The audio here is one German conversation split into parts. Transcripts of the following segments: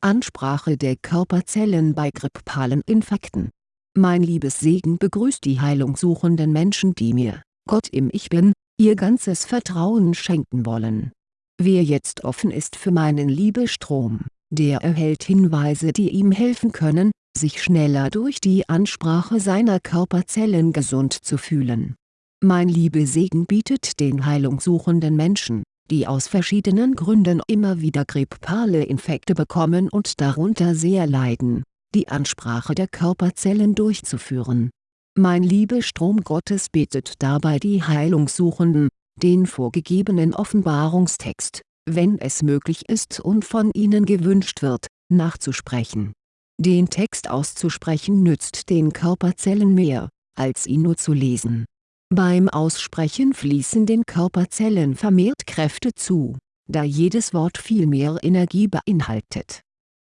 Ansprache der Körperzellen bei grippalen Infekten Mein liebes Segen begrüßt die heilungssuchenden Menschen die mir, Gott im Ich Bin, ihr ganzes Vertrauen schenken wollen. Wer jetzt offen ist für meinen Liebestrom, der erhält Hinweise die ihm helfen können, sich schneller durch die Ansprache seiner Körperzellen gesund zu fühlen. Mein Liebesegen bietet den heilungssuchenden Menschen die aus verschiedenen Gründen immer wieder grippale Infekte bekommen und darunter sehr leiden, die Ansprache der Körperzellen durchzuführen. Mein Liebestrom Gottes betet dabei die Heilungssuchenden, den vorgegebenen Offenbarungstext, wenn es möglich ist und von ihnen gewünscht wird, nachzusprechen. Den Text auszusprechen nützt den Körperzellen mehr, als ihn nur zu lesen beim Aussprechen fließen den Körperzellen vermehrt Kräfte zu, da jedes Wort viel mehr Energie beinhaltet.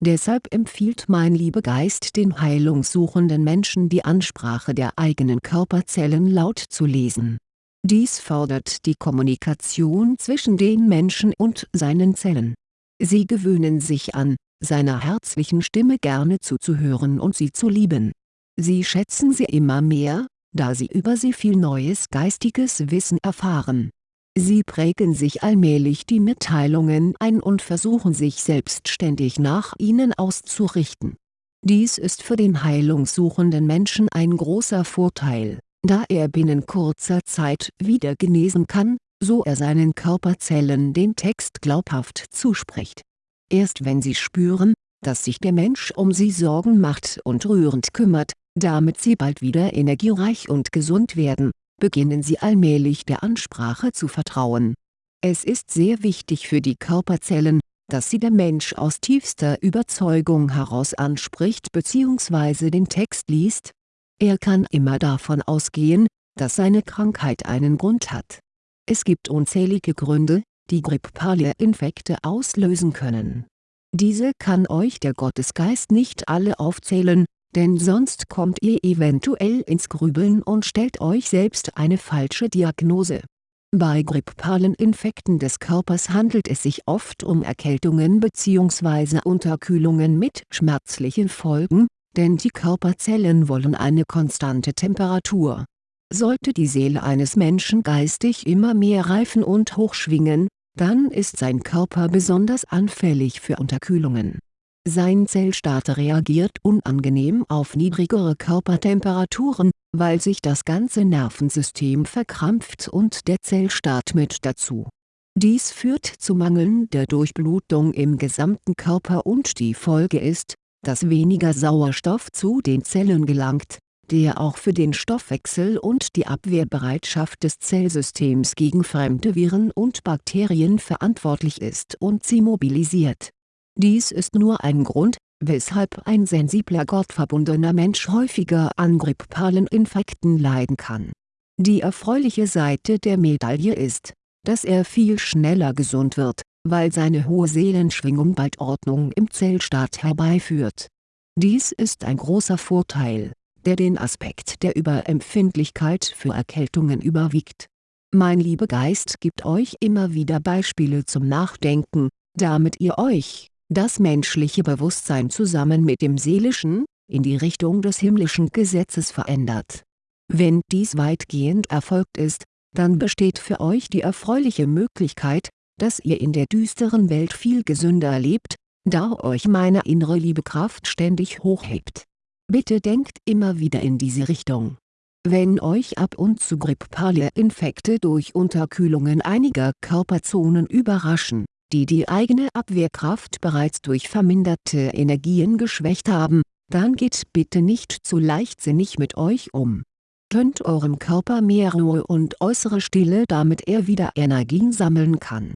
Deshalb empfiehlt mein Liebegeist den heilungssuchenden Menschen die Ansprache der eigenen Körperzellen laut zu lesen. Dies fördert die Kommunikation zwischen den Menschen und seinen Zellen. Sie gewöhnen sich an, seiner herzlichen Stimme gerne zuzuhören und sie zu lieben. Sie schätzen sie immer mehr, da sie über sie viel neues geistiges Wissen erfahren. Sie prägen sich allmählich die Mitteilungen ein und versuchen sich selbstständig nach ihnen auszurichten. Dies ist für den heilungssuchenden Menschen ein großer Vorteil, da er binnen kurzer Zeit wieder genesen kann, so er seinen Körperzellen den Text glaubhaft zuspricht. Erst wenn sie spüren, dass sich der Mensch um sie Sorgen macht und rührend kümmert, damit sie bald wieder energiereich und gesund werden, beginnen sie allmählich der Ansprache zu vertrauen. Es ist sehr wichtig für die Körperzellen, dass sie der Mensch aus tiefster Überzeugung heraus anspricht bzw. den Text liest. Er kann immer davon ausgehen, dass seine Krankheit einen Grund hat. Es gibt unzählige Gründe, die grippale Infekte auslösen können. Diese kann euch der Gottesgeist nicht alle aufzählen, denn sonst kommt ihr eventuell ins Grübeln und stellt euch selbst eine falsche Diagnose. Bei grippalen Infekten des Körpers handelt es sich oft um Erkältungen bzw. Unterkühlungen mit schmerzlichen Folgen, denn die Körperzellen wollen eine konstante Temperatur. Sollte die Seele eines Menschen geistig immer mehr reifen und hochschwingen, dann ist sein Körper besonders anfällig für Unterkühlungen sein Zellstaat reagiert unangenehm auf niedrigere Körpertemperaturen, weil sich das ganze Nervensystem verkrampft und der Zellstaat mit dazu. Dies führt zu mangelnder Durchblutung im gesamten Körper und die Folge ist, dass weniger Sauerstoff zu den Zellen gelangt, der auch für den Stoffwechsel und die Abwehrbereitschaft des Zellsystems gegen fremde Viren und Bakterien verantwortlich ist und sie mobilisiert dies ist nur ein Grund, weshalb ein sensibler gottverbundener Mensch häufiger an grippalen Infekten leiden kann. Die erfreuliche Seite der Medaille ist, dass er viel schneller gesund wird, weil seine hohe Seelenschwingung bald Ordnung im Zellstaat herbeiführt. Dies ist ein großer Vorteil, der den Aspekt der Überempfindlichkeit für Erkältungen überwiegt. Mein Liebegeist gibt euch immer wieder Beispiele zum Nachdenken, damit ihr euch, das menschliche Bewusstsein zusammen mit dem seelischen, in die Richtung des himmlischen Gesetzes verändert. Wenn dies weitgehend erfolgt ist, dann besteht für euch die erfreuliche Möglichkeit, dass ihr in der düsteren Welt viel gesünder lebt, da euch meine innere Liebekraft ständig hochhebt. Bitte denkt immer wieder in diese Richtung. Wenn euch ab und zu grippale Infekte durch Unterkühlungen einiger Körperzonen überraschen, die die eigene Abwehrkraft bereits durch verminderte Energien geschwächt haben, dann geht bitte nicht zu leichtsinnig mit euch um. Gönnt eurem Körper mehr Ruhe und äußere Stille damit er wieder Energien sammeln kann.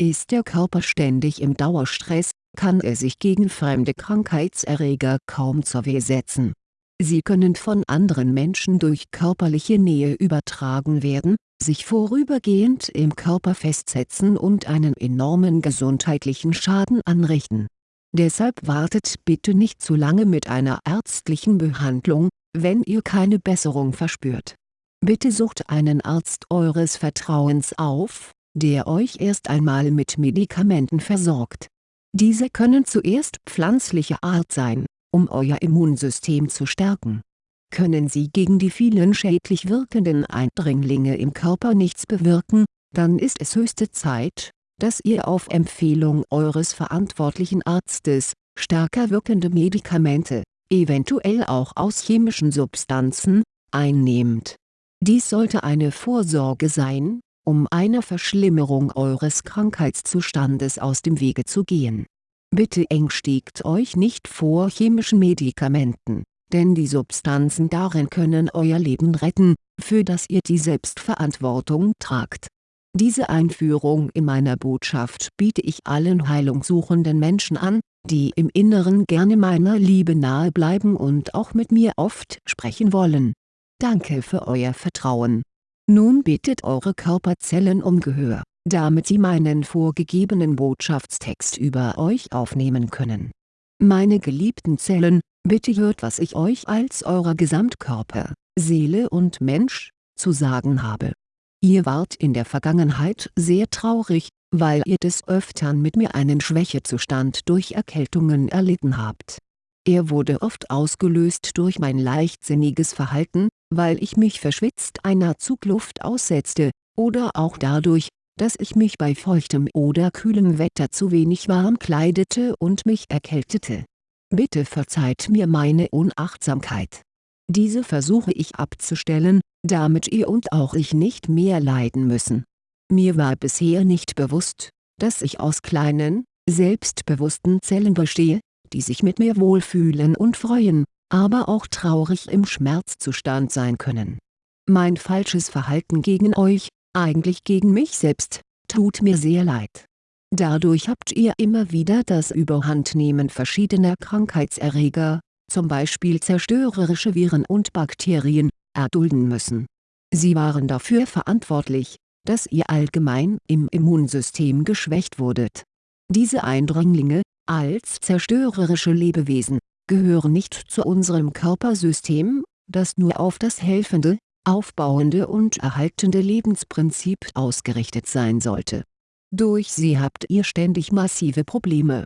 Ist der Körper ständig im Dauerstress, kann er sich gegen fremde Krankheitserreger kaum zur Wehr setzen. Sie können von anderen Menschen durch körperliche Nähe übertragen werden, sich vorübergehend im Körper festsetzen und einen enormen gesundheitlichen Schaden anrichten. Deshalb wartet bitte nicht zu lange mit einer ärztlichen Behandlung, wenn ihr keine Besserung verspürt. Bitte sucht einen Arzt eures Vertrauens auf, der euch erst einmal mit Medikamenten versorgt. Diese können zuerst pflanzlicher Art sein, um euer Immunsystem zu stärken. Können sie gegen die vielen schädlich wirkenden Eindringlinge im Körper nichts bewirken, dann ist es höchste Zeit, dass ihr auf Empfehlung eures verantwortlichen Arztes, stärker wirkende Medikamente, eventuell auch aus chemischen Substanzen, einnehmt. Dies sollte eine Vorsorge sein, um einer Verschlimmerung eures Krankheitszustandes aus dem Wege zu gehen. Bitte ängstigt euch nicht vor chemischen Medikamenten, denn die Substanzen darin können euer Leben retten, für das ihr die Selbstverantwortung tragt. Diese Einführung in meiner Botschaft biete ich allen heilungssuchenden Menschen an, die im Inneren gerne meiner Liebe nahe bleiben und auch mit mir oft sprechen wollen. Danke für euer Vertrauen. Nun bittet eure Körperzellen um Gehör, damit sie meinen vorgegebenen Botschaftstext über euch aufnehmen können. Meine geliebten Zellen, bitte hört was ich euch als eurer Gesamtkörper, Seele und Mensch, zu sagen habe. Ihr wart in der Vergangenheit sehr traurig, weil ihr des Öftern mit mir einen Schwächezustand durch Erkältungen erlitten habt. Er wurde oft ausgelöst durch mein leichtsinniges Verhalten, weil ich mich verschwitzt einer Zugluft aussetzte, oder auch dadurch, dass ich mich bei feuchtem oder kühlem Wetter zu wenig warm kleidete und mich erkältete. Bitte verzeiht mir meine Unachtsamkeit. Diese versuche ich abzustellen, damit ihr und auch ich nicht mehr leiden müssen mir war bisher nicht bewusst, dass ich aus kleinen, selbstbewussten Zellen bestehe, die sich mit mir wohlfühlen und freuen, aber auch traurig im Schmerzzustand sein können. Mein falsches Verhalten gegen euch, eigentlich gegen mich selbst, tut mir sehr leid. Dadurch habt ihr immer wieder das Überhandnehmen verschiedener Krankheitserreger, zum Beispiel zerstörerische Viren und Bakterien, erdulden müssen. Sie waren dafür verantwortlich, dass ihr allgemein im Immunsystem geschwächt wurdet. Diese Eindringlinge, als zerstörerische Lebewesen, gehören nicht zu unserem Körpersystem, das nur auf das helfende, aufbauende und erhaltende Lebensprinzip ausgerichtet sein sollte. Durch sie habt ihr ständig massive Probleme.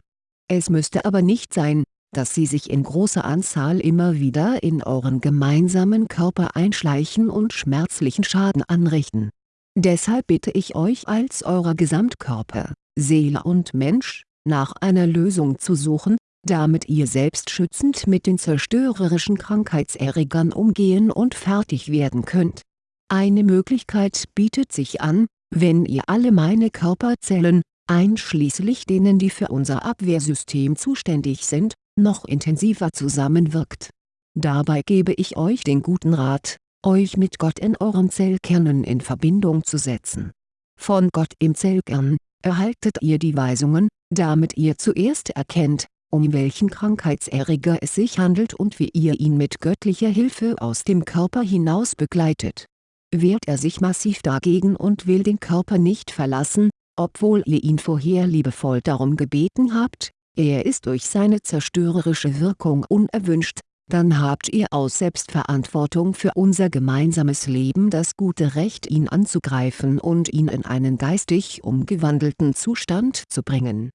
Es müsste aber nicht sein, dass sie sich in großer Anzahl immer wieder in euren gemeinsamen Körper einschleichen und schmerzlichen Schaden anrichten Deshalb bitte ich euch als eurer Gesamtkörper, Seele und Mensch, nach einer Lösung zu suchen, damit ihr selbstschützend mit den zerstörerischen Krankheitserregern umgehen und fertig werden könnt. Eine Möglichkeit bietet sich an, wenn ihr alle meine Körperzellen, einschließlich denen die für unser Abwehrsystem zuständig sind, noch intensiver zusammenwirkt. Dabei gebe ich euch den guten Rat, euch mit Gott in euren Zellkernen in Verbindung zu setzen. Von Gott im Zellkern, erhaltet ihr die Weisungen, damit ihr zuerst erkennt, um welchen Krankheitserreger es sich handelt und wie ihr ihn mit göttlicher Hilfe aus dem Körper hinaus begleitet. Wehrt er sich massiv dagegen und will den Körper nicht verlassen, obwohl ihr ihn vorher liebevoll darum gebeten habt, er ist durch seine zerstörerische Wirkung unerwünscht, dann habt ihr aus Selbstverantwortung für unser gemeinsames Leben das gute Recht ihn anzugreifen und ihn in einen geistig umgewandelten Zustand zu bringen.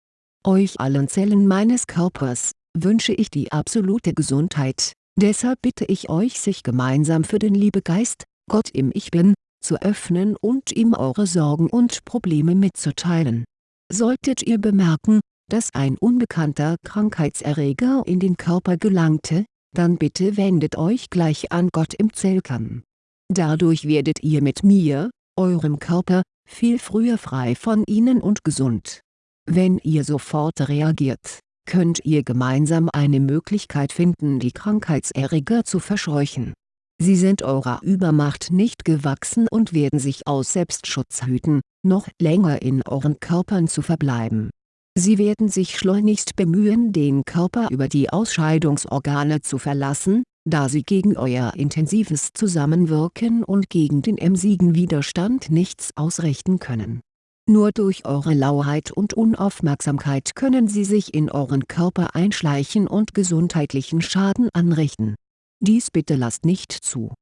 Euch allen Zellen meines Körpers, wünsche ich die absolute Gesundheit, deshalb bitte ich euch sich gemeinsam für den Liebegeist, Gott im Ich Bin, zu öffnen und ihm eure Sorgen und Probleme mitzuteilen. Solltet ihr bemerken, dass ein unbekannter Krankheitserreger in den Körper gelangte, dann bitte wendet euch gleich an Gott im Zellkern. Dadurch werdet ihr mit mir, eurem Körper, viel früher frei von ihnen und gesund. Wenn ihr sofort reagiert, könnt ihr gemeinsam eine Möglichkeit finden die Krankheitserreger zu verscheuchen. Sie sind eurer Übermacht nicht gewachsen und werden sich aus Selbstschutz hüten, noch länger in euren Körpern zu verbleiben Sie werden sich schleunigst bemühen den Körper über die Ausscheidungsorgane zu verlassen, da sie gegen euer intensives Zusammenwirken und gegen den emsigen Widerstand nichts ausrichten können. Nur durch eure Lauheit und Unaufmerksamkeit können sie sich in euren Körper einschleichen und gesundheitlichen Schaden anrichten. Dies bitte lasst nicht zu.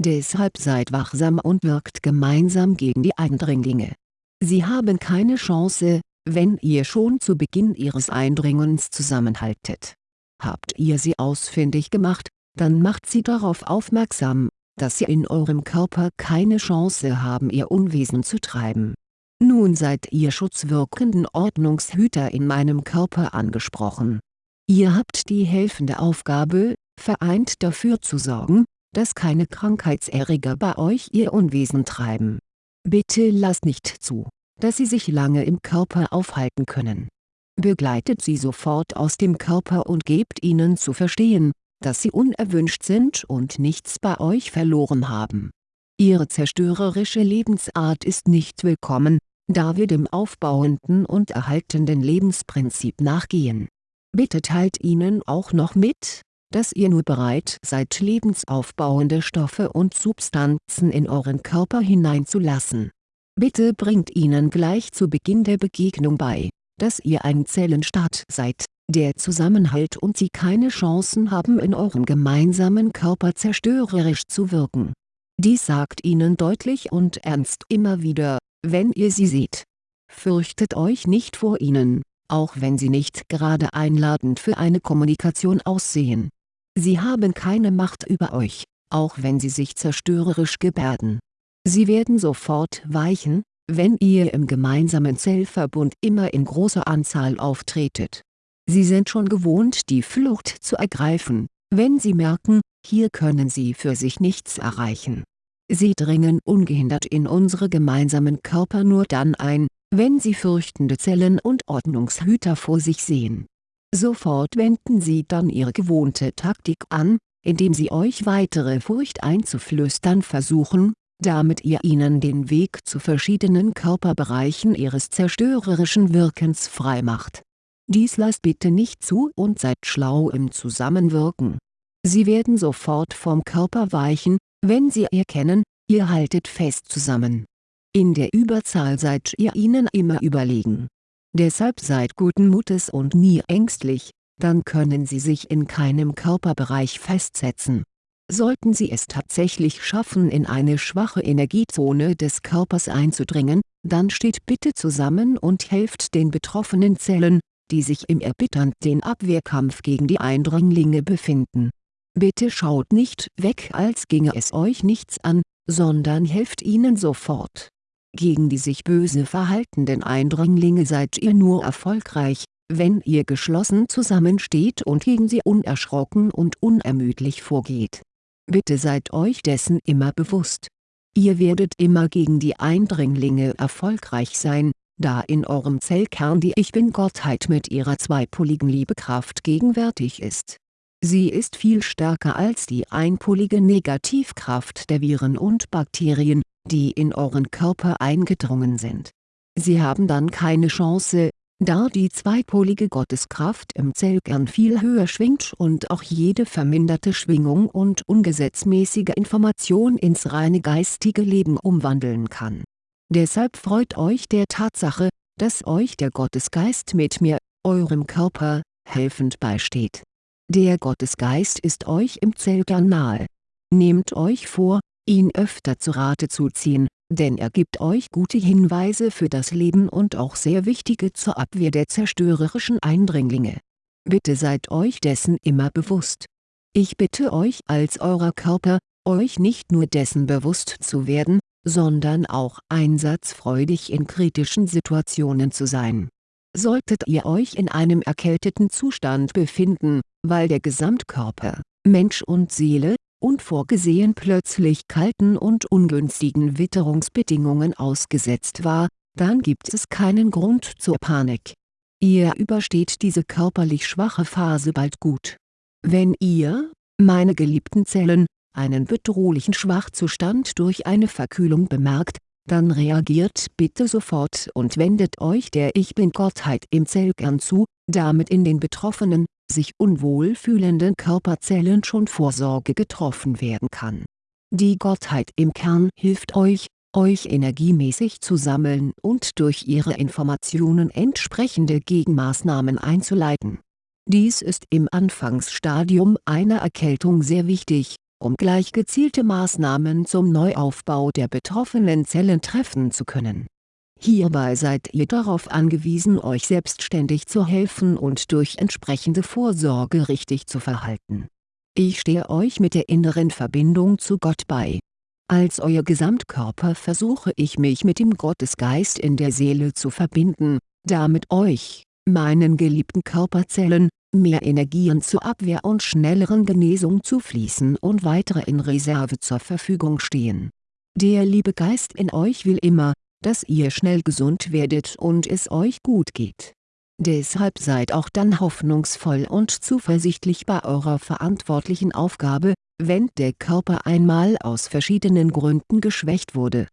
Deshalb seid wachsam und wirkt gemeinsam gegen die Eindringlinge. Sie haben keine Chance, wenn ihr schon zu Beginn ihres Eindringens zusammenhaltet. Habt ihr sie ausfindig gemacht, dann macht sie darauf aufmerksam, dass sie in eurem Körper keine Chance haben ihr Unwesen zu treiben. Nun seid ihr schutzwirkenden Ordnungshüter in meinem Körper angesprochen. Ihr habt die helfende Aufgabe, vereint dafür zu sorgen, dass keine Krankheitserreger bei euch ihr Unwesen treiben. Bitte lasst nicht zu, dass sie sich lange im Körper aufhalten können. Begleitet sie sofort aus dem Körper und gebt ihnen zu verstehen, dass sie unerwünscht sind und nichts bei euch verloren haben. Ihre zerstörerische Lebensart ist nicht willkommen, da wir dem aufbauenden und erhaltenden Lebensprinzip nachgehen. Bitte teilt ihnen auch noch mit, dass ihr nur bereit seid lebensaufbauende Stoffe und Substanzen in euren Körper hineinzulassen. Bitte bringt ihnen gleich zu Beginn der Begegnung bei, dass ihr ein Zellenstaat seid, der zusammenhält und sie keine Chancen haben in eurem gemeinsamen Körper zerstörerisch zu wirken. Dies sagt ihnen deutlich und ernst immer wieder, wenn ihr sie seht. Fürchtet euch nicht vor ihnen, auch wenn sie nicht gerade einladend für eine Kommunikation aussehen. Sie haben keine Macht über euch, auch wenn sie sich zerstörerisch gebärden. Sie werden sofort weichen, wenn ihr im gemeinsamen Zellverbund immer in großer Anzahl auftretet. Sie sind schon gewohnt die Flucht zu ergreifen, wenn sie merken, hier können sie für sich nichts erreichen. Sie dringen ungehindert in unsere gemeinsamen Körper nur dann ein, wenn sie fürchtende Zellen und Ordnungshüter vor sich sehen Sofort wenden sie dann ihre gewohnte Taktik an, indem sie euch weitere Furcht einzuflüstern versuchen, damit ihr ihnen den Weg zu verschiedenen Körperbereichen ihres zerstörerischen Wirkens freimacht. Dies lasst bitte nicht zu und seid schlau im Zusammenwirken. Sie werden sofort vom Körper weichen, wenn sie erkennen, ihr haltet fest zusammen. In der Überzahl seid ihr ihnen immer überlegen Deshalb seid guten Mutes und nie ängstlich, dann können sie sich in keinem Körperbereich festsetzen. Sollten sie es tatsächlich schaffen in eine schwache Energiezone des Körpers einzudringen, dann steht bitte zusammen und helft den betroffenen Zellen, die sich im erbitternden Abwehrkampf gegen die Eindringlinge befinden. Bitte schaut nicht weg als ginge es euch nichts an, sondern helft ihnen sofort gegen die sich böse verhaltenden Eindringlinge seid ihr nur erfolgreich, wenn ihr geschlossen zusammensteht und gegen sie unerschrocken und unermüdlich vorgeht. Bitte seid euch dessen immer bewusst. Ihr werdet immer gegen die Eindringlinge erfolgreich sein, da in eurem Zellkern die Ich Bin-Gottheit mit ihrer zweipoligen Liebekraft gegenwärtig ist. Sie ist viel stärker als die einpolige Negativkraft der Viren und Bakterien, die in euren Körper eingedrungen sind. Sie haben dann keine Chance, da die zweipolige Gotteskraft im Zellkern viel höher schwingt und auch jede verminderte Schwingung und ungesetzmäßige Information ins reine geistige Leben umwandeln kann. Deshalb freut euch der Tatsache, dass euch der Gottesgeist mit mir, eurem Körper, helfend beisteht. Der Gottesgeist ist euch im Zellkern nahe. Nehmt euch vor, ihn öfter zu Rate zu ziehen, denn er gibt euch gute Hinweise für das Leben und auch sehr wichtige zur Abwehr der zerstörerischen Eindringlinge. Bitte seid euch dessen immer bewusst. Ich bitte euch als eurer Körper, euch nicht nur dessen bewusst zu werden, sondern auch einsatzfreudig in kritischen Situationen zu sein. Solltet ihr euch in einem erkälteten Zustand befinden, weil der Gesamtkörper, Mensch und Seele, unvorgesehen plötzlich kalten und ungünstigen Witterungsbedingungen ausgesetzt war, dann gibt es keinen Grund zur Panik. Ihr übersteht diese körperlich schwache Phase bald gut. Wenn ihr, meine geliebten Zellen, einen bedrohlichen Schwachzustand durch eine Verkühlung bemerkt, dann reagiert bitte sofort und wendet euch der Ich Bin-Gottheit im Zellkern zu, damit in den betroffenen, sich unwohl fühlenden Körperzellen schon Vorsorge getroffen werden kann. Die Gottheit im Kern hilft euch, euch energiemäßig zu sammeln und durch ihre Informationen entsprechende Gegenmaßnahmen einzuleiten. Dies ist im Anfangsstadium einer Erkältung sehr wichtig, um gleich gezielte Maßnahmen zum Neuaufbau der betroffenen Zellen treffen zu können Hierbei seid ihr darauf angewiesen euch selbstständig zu helfen und durch entsprechende Vorsorge richtig zu verhalten. Ich stehe euch mit der inneren Verbindung zu Gott bei. Als euer Gesamtkörper versuche ich mich mit dem Gottesgeist in der Seele zu verbinden, damit euch, meinen geliebten Körperzellen, mehr Energien zur Abwehr und schnelleren Genesung zufließen und weitere in Reserve zur Verfügung stehen. Der liebe Geist in euch will immer, dass ihr schnell gesund werdet und es euch gut geht. Deshalb seid auch dann hoffnungsvoll und zuversichtlich bei eurer verantwortlichen Aufgabe, wenn der Körper einmal aus verschiedenen Gründen geschwächt wurde.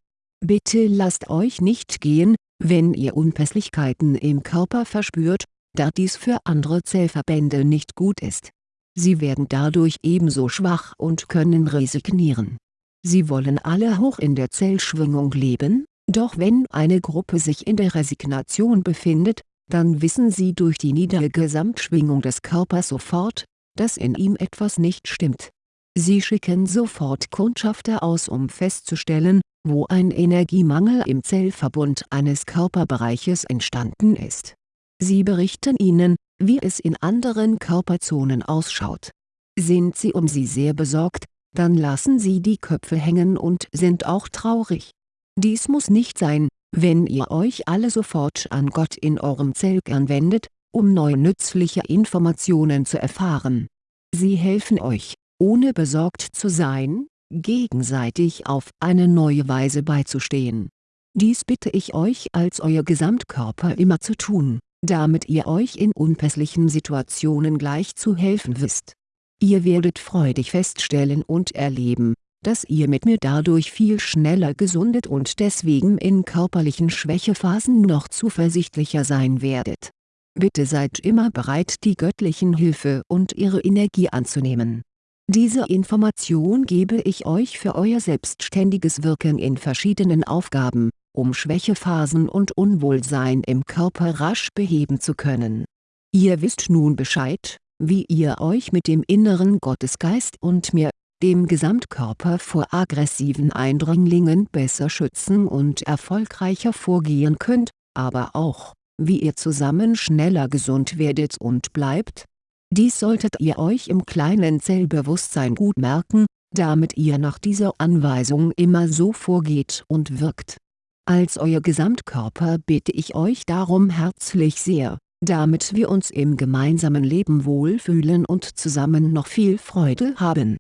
Bitte lasst euch nicht gehen, wenn ihr Unpässlichkeiten im Körper verspürt, da dies für andere Zellverbände nicht gut ist. Sie werden dadurch ebenso schwach und können resignieren. Sie wollen alle hoch in der Zellschwingung leben, doch wenn eine Gruppe sich in der Resignation befindet, dann wissen sie durch die niedere Gesamtschwingung des Körpers sofort, dass in ihm etwas nicht stimmt. Sie schicken sofort Kundschafter aus um festzustellen, wo ein Energiemangel im Zellverbund eines Körperbereiches entstanden ist. Sie berichten ihnen, wie es in anderen Körperzonen ausschaut. Sind sie um sie sehr besorgt, dann lassen sie die Köpfe hängen und sind auch traurig. Dies muss nicht sein, wenn ihr euch alle sofort an Gott in eurem Zellkern wendet, um neue nützliche Informationen zu erfahren. Sie helfen euch, ohne besorgt zu sein, gegenseitig auf eine neue Weise beizustehen. Dies bitte ich euch als euer Gesamtkörper immer zu tun, damit ihr euch in unpässlichen Situationen gleich zu helfen wisst. Ihr werdet freudig feststellen und erleben, dass ihr mit mir dadurch viel schneller gesundet und deswegen in körperlichen Schwächephasen noch zuversichtlicher sein werdet. Bitte seid immer bereit die göttlichen Hilfe und ihre Energie anzunehmen. Diese Information gebe ich euch für euer selbstständiges Wirken in verschiedenen Aufgaben, um Schwächephasen und Unwohlsein im Körper rasch beheben zu können. Ihr wisst nun Bescheid, wie ihr euch mit dem inneren Gottesgeist und mir dem Gesamtkörper vor aggressiven Eindringlingen besser schützen und erfolgreicher vorgehen könnt, aber auch, wie ihr zusammen schneller gesund werdet und bleibt? Dies solltet ihr euch im kleinen Zellbewusstsein gut merken, damit ihr nach dieser Anweisung immer so vorgeht und wirkt. Als euer Gesamtkörper bitte ich euch darum herzlich sehr, damit wir uns im gemeinsamen Leben wohlfühlen und zusammen noch viel Freude haben